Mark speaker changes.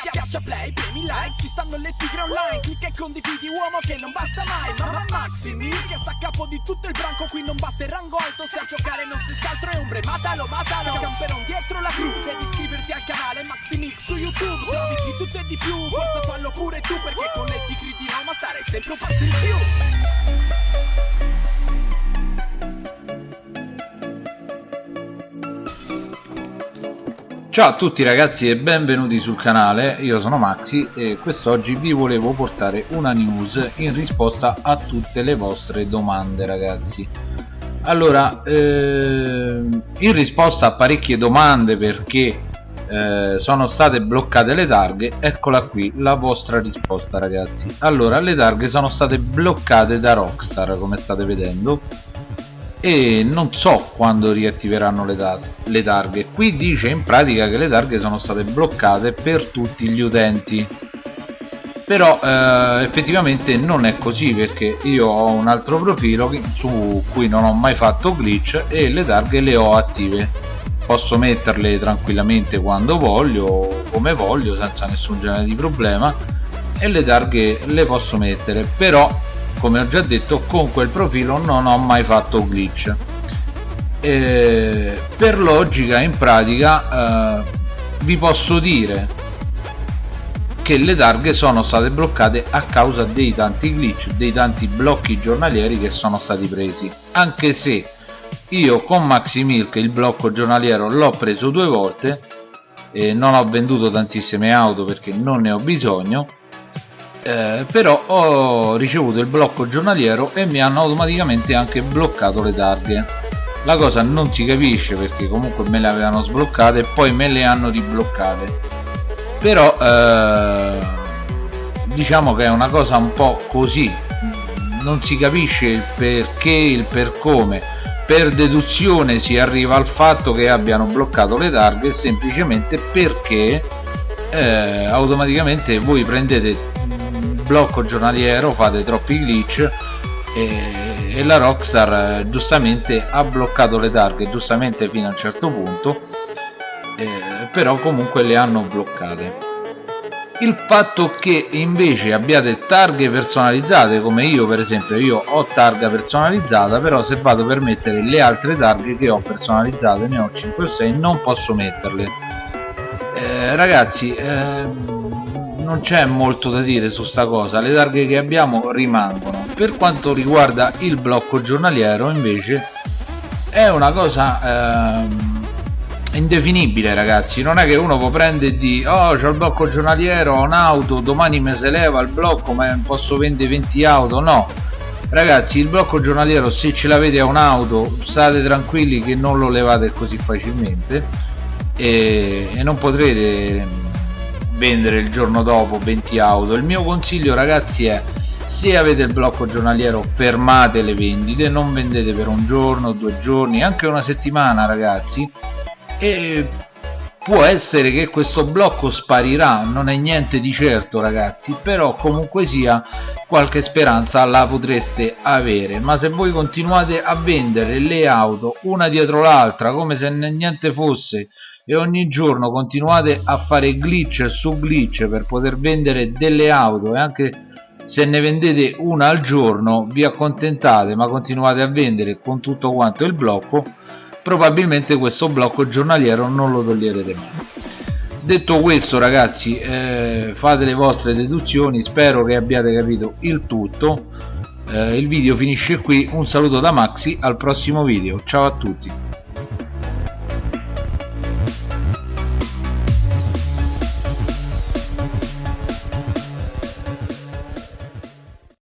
Speaker 1: Schiaccia play, premi like, ci stanno le tigre online. Clicca e condividi uomo che non basta mai. Mamma Maximi che sta a capo di tutto il branco Qui non basta il rango alto, se a giocare non si altro è ombre Matalo, matalo, camperon dietro la cru Devi iscriverti al canale Maximix su YouTube. Se di tutto e di più, forza fallo pure tu Perché con le tigre di Roma stare sempre un passo in più
Speaker 2: Ciao a tutti ragazzi e benvenuti sul canale, io sono Maxi e quest'oggi vi volevo portare una news in risposta a tutte le vostre domande ragazzi. Allora eh, in risposta a parecchie domande perché eh, sono state bloccate le targhe eccola qui la vostra risposta ragazzi. Allora le targhe sono state bloccate da Rockstar come state vedendo e non so quando riattiveranno le, le targhe. Qui dice in pratica che le targhe sono state bloccate per tutti gli utenti. Però eh, effettivamente non è così perché io ho un altro profilo su cui non ho mai fatto glitch e le targhe le ho attive. Posso metterle tranquillamente quando voglio come voglio senza nessun genere di problema e le targhe le posso mettere. Però come ho già detto con quel profilo non ho mai fatto glitch. E per logica in pratica eh, vi posso dire che le targhe sono state bloccate a causa dei tanti glitch dei tanti blocchi giornalieri che sono stati presi. Anche se io con Maximilk il blocco giornaliero l'ho preso due volte non ho venduto tantissime auto perché non ne ho bisogno eh, però ho ricevuto il blocco giornaliero e mi hanno automaticamente anche bloccato le targhe. La cosa non si capisce perché comunque me le avevano sbloccate e poi me le hanno ribloccate. Però eh, diciamo che è una cosa un po' così. Non si capisce il perché il per come. Per deduzione si arriva al fatto che abbiano bloccato le targhe semplicemente perché eh, automaticamente voi prendete blocco giornaliero fate troppi glitch e, e la Rockstar eh, giustamente ha bloccato le targhe giustamente fino a un certo punto eh, però comunque le hanno bloccate. Il fatto che invece abbiate targhe personalizzate come io per esempio io ho targa personalizzata però se vado per mettere le altre targhe che ho personalizzate ne ho 5 o 6 non posso metterle. Eh, ragazzi ehm, non c'è molto da dire su sta cosa le targhe che abbiamo rimangono. Per quanto riguarda il blocco giornaliero invece è una cosa ehm, indefinibile ragazzi. Non è che uno può prendere di oh c'ho il blocco giornaliero ho un'auto domani mi se leva il blocco ma posso vendere 20 auto. No. Ragazzi il blocco giornaliero se ce l'avete a un'auto state tranquilli che non lo levate così facilmente e, e non potrete vendere il giorno dopo 20 auto. Il mio consiglio ragazzi è se avete il blocco giornaliero fermate le vendite non vendete per un giorno due giorni anche una settimana ragazzi e può essere che questo blocco sparirà non è niente di certo ragazzi però comunque sia qualche speranza la potreste avere. Ma se voi continuate a vendere le auto una dietro l'altra come se niente fosse e ogni giorno continuate a fare glitch su glitch per poter vendere delle auto e anche se ne vendete una al giorno vi accontentate ma continuate a vendere con tutto quanto il blocco probabilmente questo blocco giornaliero non lo toglierete mai detto questo ragazzi eh, fate le vostre deduzioni. Spero che abbiate capito il tutto. Eh, il video finisce qui. Un saluto da Maxi. Al prossimo video. Ciao a tutti